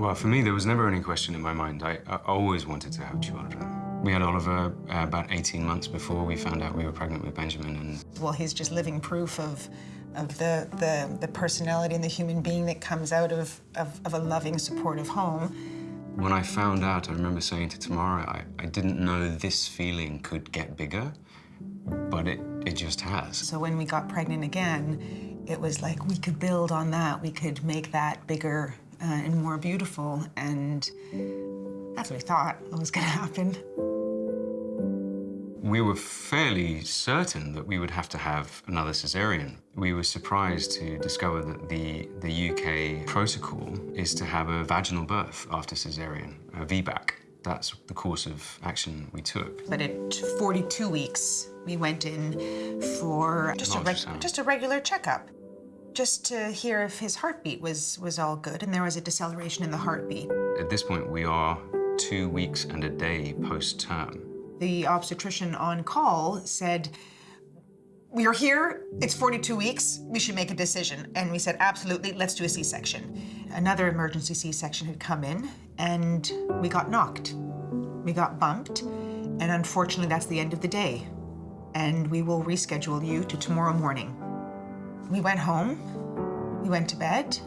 Well, for me, there was never any question in my mind. I, I always wanted to have children. We had Oliver uh, about 18 months before we found out we were pregnant with Benjamin, and Well, he's just living proof of, of the, the, the personality and the human being that comes out of, of, of a loving, supportive home. when I found out, I remember saying to Tamara, I, I didn't know this feeling could get bigger, but it, it just has. So when we got pregnant again, it was like we could build on that. We could make that bigger uh, and more beautiful. And that's what we thought was going to happen. We were fairly certain that we would have to have another cesarean. We were surprised to discover that the, the UK protocol is to have a vaginal birth after cesarean, a VBAC. That's the course of action we took. But at 42 weeks, we went in for just a, reg- just a regular checkup, just to hear if his heartbeat was, was all good. And there was a deceleration in the heartbeat. At this point, we are two weeks and a day post-term. The obstetrician on call said, we are here, it's 42 weeks, we should make a decision. And we said, absolutely, let's do a C-section. Another emergency C-section had come in and we got knocked. We got bumped, and unfortunately, that's the end of the day. And we will reschedule you to tomorrow morning. We went home, we went to bed,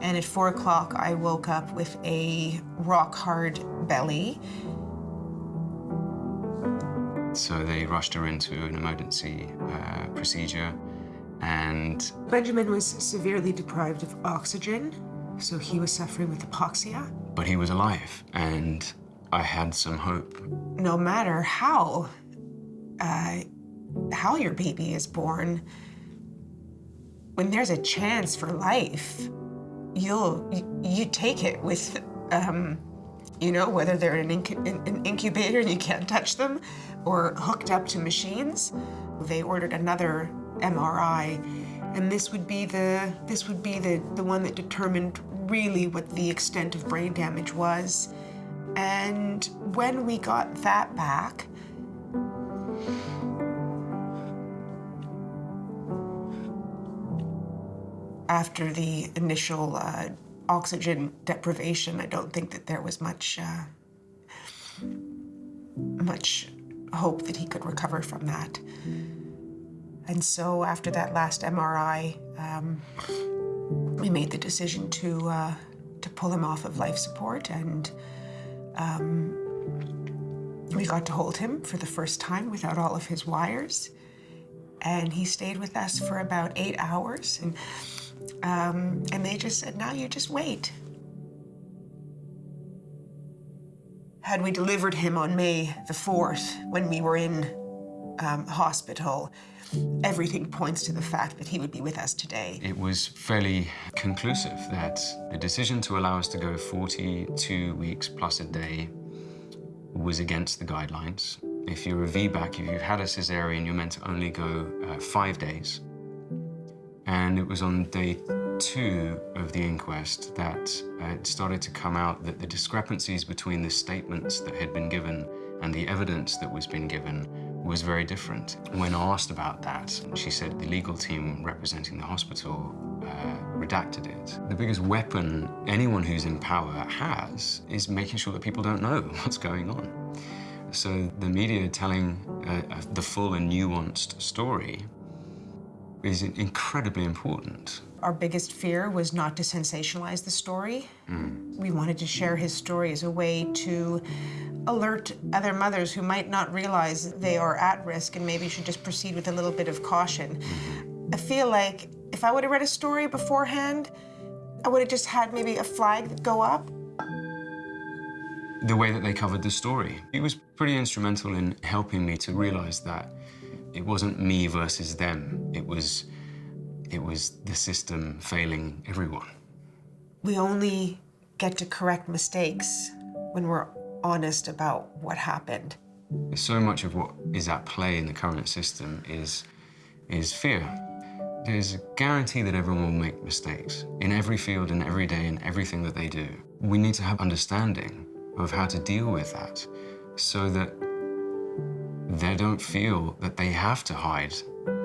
and at four o'clock, I woke up with a rock hard belly So they rushed her into an emergency uh, procedure and Benjamin was severely deprived of oxygen, so he was suffering with hypoxia. but he was alive and I had some hope. No matter how, uh, how your baby is born, when there's a chance for life, you'll you, take it with, um, you know, whether they're in an, incu- in an incubator and you can't touch them, or hooked up to machines. They ordered another MRI, and this would be the this would be the the one that determined really what the extent of brain damage was. And when we got that back, after the initial uh, oxygen deprivation, I don't think that there was much, uh, much hope that he could recover from that. And so after that last MRI, um, we made the decision to uh, to pull him off of life support, and um, we got to hold him for the first time without all of his wires. And he stayed with us for about eight hours, and um, and they just said, "Now you just wait." Had we delivered him on May the fourth, when we were in um, hospital, everything points to the fact that he would be with us today. It was fairly conclusive that the decision to allow us to go 42 weeks plus a day was against the guidelines. If you're a VBAC, if you've had a cesarean, you're meant to only go uh, five days. And it was on day two of the inquest that it started to come out that the discrepancies between the statements that had been given and the evidence that was being given was very different. When asked about that, she said the legal team representing the hospital uh, redacted it. The biggest weapon anyone who's in power has is making sure that people don't know what's going on. So the media telling uh, uh, the full and nuanced story is incredibly important. Our biggest fear was not to sensationalize the story. Hmm. We wanted to share his story as a way to alert other mothers who might not realize they are at risk and maybe should just proceed with a little bit of caution. Hmm. I feel like if I would have read a story beforehand, I would have just had maybe a flag go up. the way that they covered the story. He was pretty instrumental in helping me to realize that it wasn't me versus them. It was, it was the system failing everyone. We only get to correct mistakes when we're honest about what happened. So much of what is at play in the current system is, is fear. There's a guarantee that everyone will make mistakes in every field and every day in everything that they do. We need to have understanding of how to deal with that so that they don't feel that they have to hide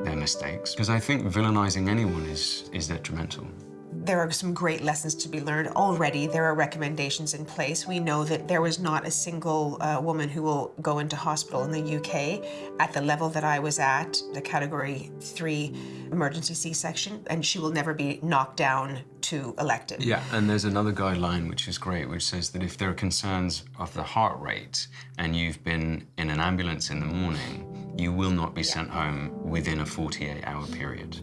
their mistakes. Because I think villainizing anyone is, is detrimental. There are some great lessons to be learned already. There are recommendations in place. We know that there was not a single uh, woman who will go into hospital in the UK at the level that I was at, the category three emergency C-section, and she will never be knocked down to elective. Yeah, and there's another guideline which is great, which says that if there are concerns of the heart rate and you've been in an ambulance in the morning, you will not be sent home within a 48 hour period.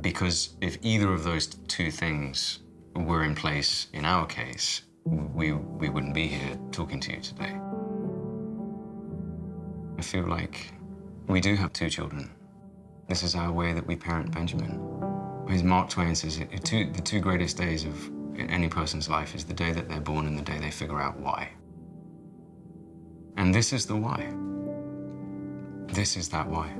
Because if either of those two things were in place in our case, we, we wouldn't be here talking to you today. I feel like we do have two children. This is our way that we parent Benjamin. As Mark Twain says, two, the two greatest days of any person's life is the day that they're born and the day they figure out why. And this is the why. This is that why.